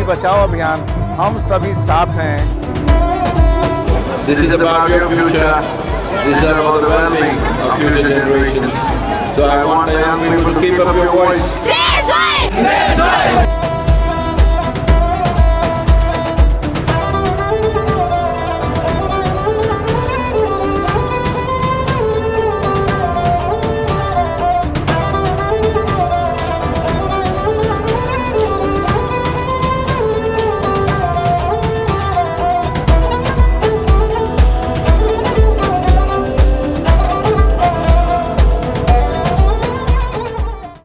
बचाओ अभियान हम सभी साथ हैं This is about your future. This is about the well-being of future generations. So I want the young people to keep up your voice. Zero!